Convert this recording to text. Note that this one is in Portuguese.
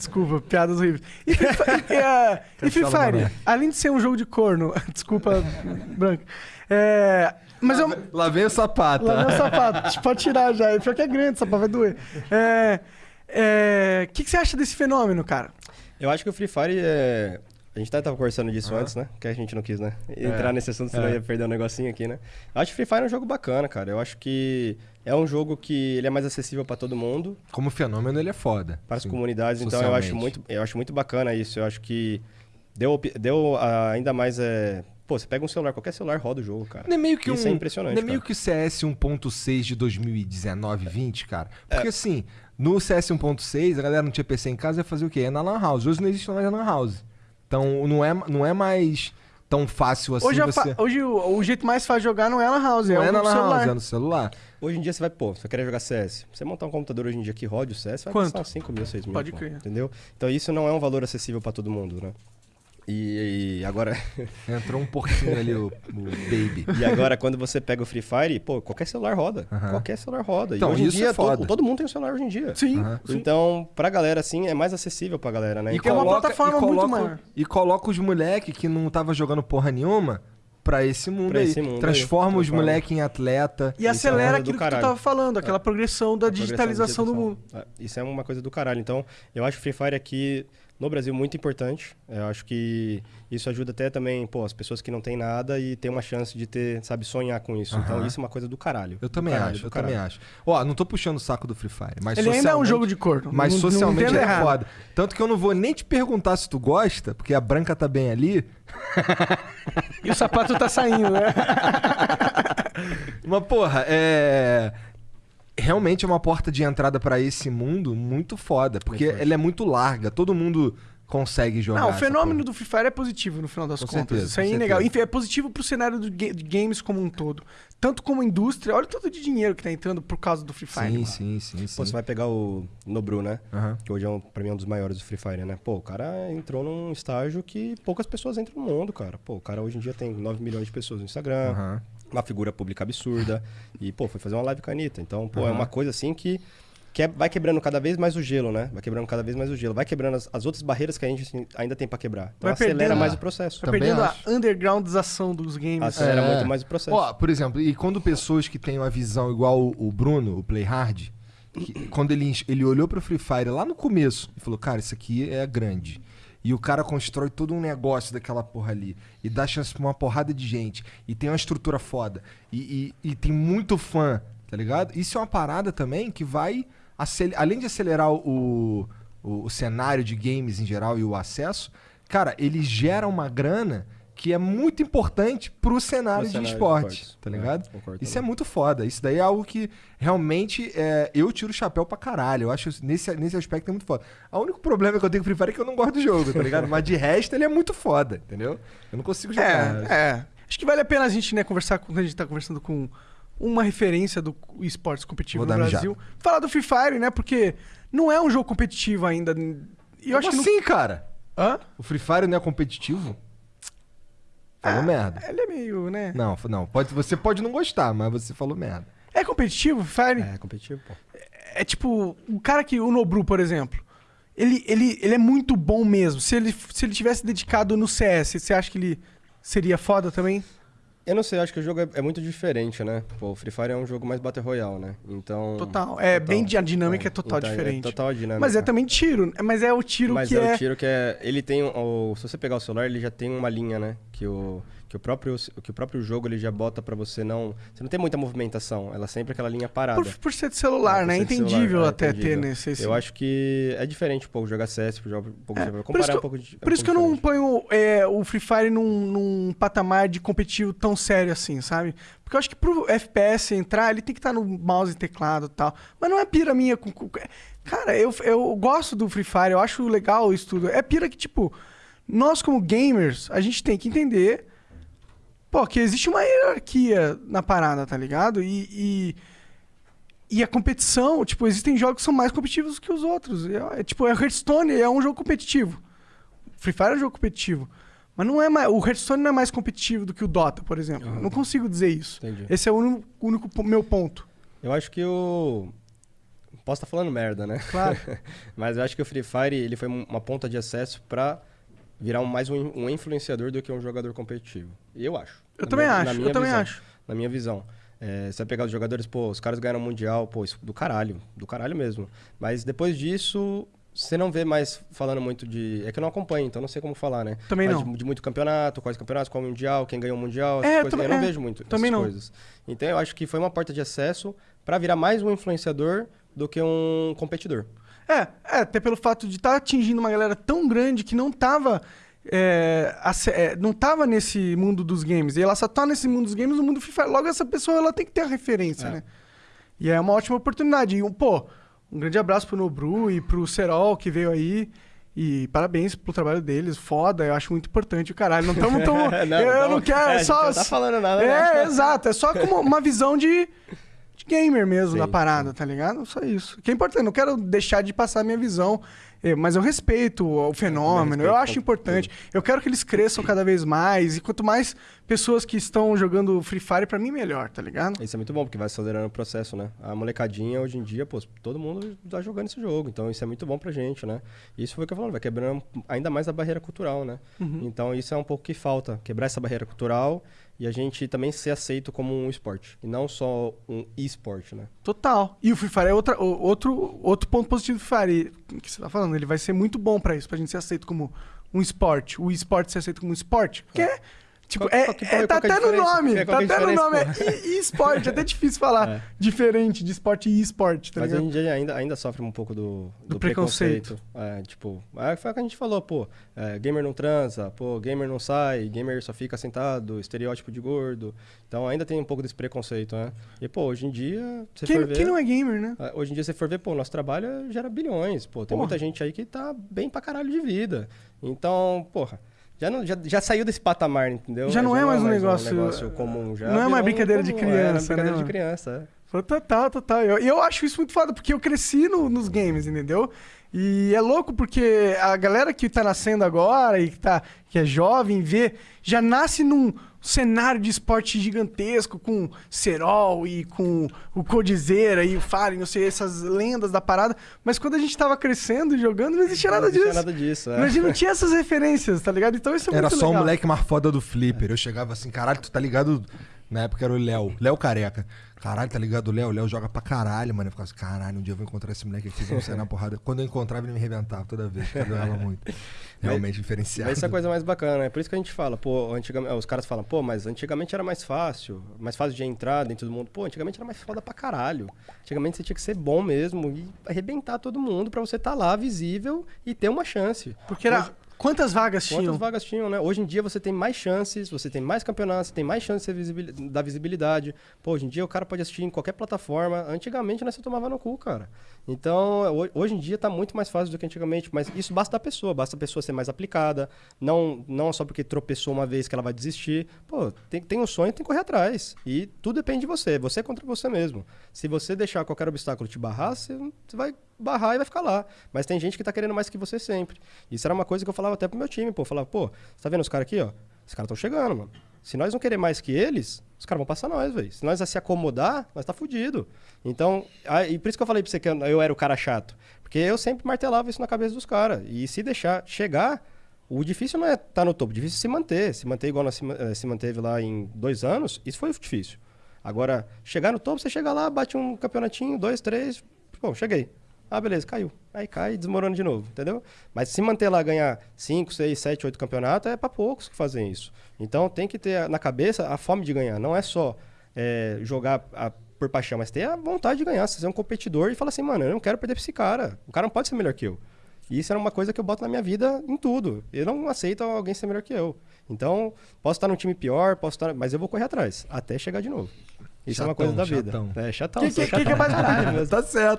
Desculpa, piadas horríveis. E Free Fire, e, é, e Free Fire, além de ser um jogo de corno, desculpa, Branco. É, mas eu, Lá vem o sapato. Lá meu sapato. Pode tirar já. Pior que é grande, o sapato vai doer. É. é, O que, que você acha desse fenômeno, cara? Eu acho que o Free Fire é. A gente até tava conversando disso antes, né? Que a gente não quis, né? Entrar nesse assunto, senão É. ia perder um negocinho aqui, né? Eu acho que Free Fire é um jogo bacana, cara. Eu acho que é um jogo que ele é mais acessível pra todo mundo, Como fenômeno, ele é foda. para as comunidades. Então eu acho muito, eu acho muito bacana isso. Eu acho que deu, deu ah, ainda mais. É... Pô, você pega um celular, qualquer celular roda o jogo, cara. Não é meio que Isso um, é impressionante, Não é meio cara. que o CS 1.6 de 2019, 20, cara? É. Porque assim, no CS 1.6, a galera não tinha PC em casa ia fazer o quê? É na Lan House. Hoje não existe mais Lan House. Então não é, não é mais tão fácil assim hoje a você. hoje o, o jeito mais fácil de jogar não é na house, Não é, é na celular. House, é no celular. Hoje em dia você vai, pô, você querer jogar CS. Você montar um computador hoje em dia que rode o CS, vai Quanto? custar uns 5 mil, 6 mil. Pode crer. Entendeu? Então isso não é um valor acessível pra todo mundo, né? E, e agora. Entrou um porquinho ali, o, o Baby. E agora, quando você pega o Free Fire, pô, qualquer celular roda. Qualquer celular roda. Então, e hoje em isso dia, é foda. todo, todo mundo tem um celular hoje em dia. Sim, sim. Então, pra galera, assim, é mais acessível pra galera, né? E Então, tem uma plataforma e muito coloca, maior. E coloca os moleque que não tava jogando porra nenhuma pra esse mundo Pra aí. esse mundo aí. Transforma os Transforma. moleque em atleta. E Isso é acelera do aquilo que tu tava falando, aquela progressão da progressão digitalização do mundo. É, Isso é uma coisa do caralho. Então, eu acho o Free Fire aqui no Brasil muito importante. Eu acho que isso ajuda até também, pô, as pessoas que não têm nada e tem uma chance de ter, sabe, sonhar com isso. Então, isso é uma coisa do caralho. Eu Do também caralho, acho, eu também caralho. acho. Ó, não tô puxando o saco do Free Fire, mas Ele ainda é um jogo de corno. Mas não, socialmente não é errado. foda. Tanto que eu não vou nem te perguntar se tu gosta, porque a branca tá bem ali. E o sapato tá saindo, né? Mas, porra, é. Realmente é uma porta de entrada pra esse mundo muito foda. Porque ela é muito larga, todo mundo consegue jogar. Não, o fenômeno do Free Fire é positivo no final das Com contas. certeza, Isso é com inegável. certeza. Enfim, é positivo pro cenário do ga- de games como um todo. Tanto como indústria. Olha o tanto de dinheiro que tá entrando por causa do Free Fire. Sim, mano. sim, sim, sim. Pô, você vai pegar o Nobru, né? Aham. Que hoje é, um, pra mim, é um dos maiores do Free Fire, né? Pô, o cara entrou num estágio que poucas pessoas entram no mundo, cara. Pô, o cara hoje em dia tem 9 milhões de pessoas no Instagram, Aham. uma figura pública absurda. E, pô, foi fazer uma live com a Anitta. Então, pô, é Aham. uma coisa assim que, que é- vai quebrando cada vez mais o gelo, né? Vai quebrando cada vez mais o gelo. Vai quebrando as, as outras barreiras que a gente assim, ainda tem pra quebrar. Então, Vai acelera perdendo- mais o processo. Tá Também perdendo acho. a undergroundização dos games. Acelera É. muito mais o processo. Ó, por exemplo, e quando pessoas que têm uma visão igual o, o Bruno, o Play Hard, que- quando ele, ele olhou pro Free Fire lá no começo e falou, cara, isso aqui é grande. E o cara constrói todo um negócio daquela porra ali. E dá chance pra uma porrada de gente. E tem uma estrutura foda. E, e- e tem muito fã, tá ligado? Isso é uma parada também que vai. Acel- Além de acelerar o, o, o cenário de games em geral e o acesso, cara, ele gera uma grana que é muito importante pro cenário, Pro de cenário de esporte, tá É, ligado? concordo Isso é muito foda. Isso daí é algo que realmente é, eu tiro o chapéu pra caralho. Eu acho nesse, nesse aspecto é muito foda. O único problema que eu tenho com o Free Fire é que eu não gosto do jogo, tá ligado? Mas de resto ele é muito foda, entendeu? Eu não consigo jogar. É, é. Acho que vale a pena a gente, né, conversar com. Quando a gente tá conversando com uma referência do esportes competitivo Vou no mijada. Brasil. Falar do Free Fire, né? Porque não é um jogo competitivo ainda. E eu acho Como que. assim, cara? Não... Hã? O Free Fire não é competitivo? Falou merda. Ele é meio, né? Não, não. Pode, você pode não gostar, mas você falou merda. É competitivo, Free Fire? É competitivo, pô. É tipo, o cara que. O Nobru, por exemplo. Ele, ele, ele é muito bom mesmo. Se ele, se ele tivesse dedicado no CS, você acha que ele seria foda também? Eu não sei, acho que o jogo é, é muito diferente, né? Pô, o Free Fire é um jogo mais Battle Royale, né? Então. Total. É bem. A dinâmica é, total Então, diferente. É total a dinâmica. Mas é também tiro. Mas é o tiro Mas que é, é. o tiro que é. Ele tem. O, se você pegar o celular, ele já tem uma linha, né? Que o, que o, próprio, que o próprio jogo ele já bota pra você não. Você não tem muita movimentação. Ela é sempre aquela linha parada. Por, por ser de celular, É, né? por Entendível celular, é, até ter nesse. esse- Eu acho que é diferente um pouco jogar CS, jogar um pouco É, de por isso comparar que um eu- pouco de. é Por isso que eu pouco não ponho é, o Free Fire num, num patamar de competitivo tão sério assim, sabe? Porque eu acho que pro FPS entrar, ele tem que estar no mouse e teclado e tal. Mas não é pira minha. Com, com- Cara, eu, eu gosto do Free Fire, eu acho legal isso tudo. É pira que, tipo, nós como gamers, a gente tem que entender. Pô, que existe uma hierarquia na parada, tá ligado? E. e e a competição, tipo, existem jogos que são mais competitivos que os outros. É, é, tipo, a Hearthstone é um jogo competitivo. Free Fire é um jogo competitivo. Mas não é mais, o Hearthstone não é mais competitivo do que o Dota, por exemplo. Eu Não consigo dizer isso. Entendi. Esse é o único, único meu ponto. Eu acho que o. posso estar falando merda, né? Claro. Mas eu acho que o Free Fire ele foi uma ponta de acesso para virar um, mais um, um, influenciador do que um jogador competitivo. Eu acho. Eu também minha, acho, eu também visão, acho. Na minha visão. É, você vai pegar os jogadores, pô, os caras ganharam o Mundial, pô, isso do caralho, do caralho mesmo. Mas depois disso, você não vê mais falando muito de. É que eu não acompanho, então não sei como falar, né? Também Mas não. De, de, muito campeonato, quais campeonatos, qual Mundial, quem ganhou o Mundial, É, coisas. também- eu não é, vejo muito também essas não. coisas. Então eu acho que foi uma porta de acesso para virar mais um influenciador do que um competidor. É, é, até pelo fato de estar atingindo uma galera tão grande que não tava. é, é, não tava nesse mundo dos games. E ela só tá nesse mundo dos games no mundo Fire. Logo, essa pessoa ela tem que ter a referência, É. né? E é uma ótima oportunidade. E, um, pô, um grande abraço pro Nobru e pro Serol que veio aí. E parabéns pelo trabalho deles. Foda, eu acho muito importante o caralho. Não estamos tão. eu, eu não quero. é, É, só. não tá falando nada, É, né? exato. É só como uma visão de, de gamer mesmo Sim, da parada, tá ligado? Só isso. Que é importante. Não quero deixar de passar a minha visão, mas eu respeito o fenômeno. Eu, respeito acho importante. Eu quero que eles cresçam cada vez mais. E quanto mais pessoas que estão jogando Free Fire, pra mim, melhor, tá ligado? Isso é muito bom, porque vai acelerando o processo, né? A molecadinha, hoje em dia, pô, todo mundo tá jogando esse jogo. Então, isso é muito bom pra gente, né? Isso foi o que eu falando, vai quebrando ainda mais a barreira cultural, né? Então, isso é um pouco que falta. Quebrar essa barreira cultural e a gente também ser aceito como um esporte. E não só um e-sport, né? Total. E o Free Fire é outra, outro, outro ponto positivo do Free Fire que você tá falando. Ele vai ser muito bom pra isso, pra gente ser aceito como um esporte. O esporte ser aceito como um esporte. Porque é. Tipo, Qual- é, qual é- qual tá que é a até no nome. Qual Tá é a até no nome. É e- e-esporte. É até difícil falar É. diferente de esporte e esporte, tá Mas ligado? hoje em dia ainda, ainda sofre um pouco do, Do preconceito. É, tipo, é, foi o que a gente falou, pô, é, gamer não transa, pô, gamer não sai, gamer só fica sentado, estereótipo de gordo. Então ainda tem um pouco desse preconceito, né? E, pô, hoje em dia, você for Quem, ver... quem não é gamer, né? É, Hoje em dia, você for ver, pô, nosso trabalho gera bilhões. Pô, tem Porra. muita gente aí que tá bem pra caralho de vida. Então, porra, já, não, já, já saiu desse patamar, entendeu? Já não é mais um negócio- comum. Já não é mais brincadeira de é, criança, era brincadeira né, de mano? criança, é. Foi Total, total. E eu, eu acho isso muito foda, porque eu cresci no- nos games, entendeu? E é louco porque a galera que tá nascendo agora e que, tá, que é jovem, vê, já nasce num cenário de esporte gigantesco, com Serol e com o Codizeira e o Fallen, não sei, essas lendas da parada. Mas quando a gente tava crescendo e jogando, não existia nada não existia disso. nada disso, é. A gente não tinha essas referências, tá ligado? Então isso é Era muito só o legal. moleque mais foda do Flipper. Eu chegava assim, caralho, tu tá ligado? Na época era o Léo, Léo Careca. Caralho, tá ligado o Léo? O Léo joga pra caralho, mano. Eu ficava assim, caralho, um dia eu vou encontrar esse moleque aqui, vamos sair na porrada. Quando eu encontrava, ele me arrebentava toda vez, porque eu jogava muito. Realmente diferenciado. Mas isso é a coisa mais bacana, é por isso que a gente fala, pô, antigamente, os caras falam, pô, mas antigamente era mais fácil, mais fácil de entrar dentro do mundo. Pô, antigamente era mais foda pra caralho. Antigamente você tinha que ser bom mesmo e arrebentar todo mundo pra você estar lá visível e ter uma chance. Porque era. Quantas vagas Quantas tinham? vagas tinham, né? Hoje em dia você tem mais chances, você tem mais campeonatos, você tem mais chances visibil- da visibilidade. Pô, hoje em dia o cara pode assistir em qualquer plataforma. Antigamente né, você tomava no cu, cara. Então, ho- hoje em dia tá muito mais fácil do que antigamente, mas isso basta da pessoa, basta a pessoa ser mais aplicada, não não só porque tropeçou uma vez que ela vai desistir. Pô, tem, tem um sonho, tem que correr atrás. E tudo depende de você, você é contra você mesmo. Se você deixar qualquer obstáculo te barrar, você, você vai barrar e vai ficar lá. Mas tem gente que tá querendo mais que você sempre. Isso era uma coisa que eu falava até pro meu time, pô. Eu falava, pô, tá vendo os caras aqui, ó? Os caras estão chegando, mano. Se nós não querer mais que eles, os caras vão passar nós, velho. Se nós se acomodar, nós tá fudido. Então, ah, e por isso que eu falei pra você que eu era o cara chato. Porque eu sempre martelava isso na cabeça dos caras. E se deixar chegar, o difícil não é estar tá no topo, o difícil é se manter. Se manter igual nós se, eh, se manteve lá em dois anos, isso foi difícil. Agora, chegar no topo, você chega lá, bate um campeonatinho, dois, três, bom, cheguei. Ah, beleza, caiu. Aí cai e desmorona de novo, entendeu? Mas se manter lá, ganhar 5, 6, 7, 8 campeonatos, é para poucos que fazem isso. Então tem que ter na cabeça a fome de ganhar. Não é só é, jogar a- por paixão, mas ter a vontade de ganhar. Você ser um competidor e falar assim, mano, eu não quero perder pra esse cara. O cara não pode ser melhor que eu. E isso era uma coisa que eu boto na minha vida em tudo. Eu não aceito alguém ser melhor que eu. Então, posso estar num time pior, posso estar, mas eu vou correr atrás até chegar de novo. Isso é uma Chatão, coisa da vida. chatão. É chatão. Que, que, que, que é chatão mais caralho. Tá certo.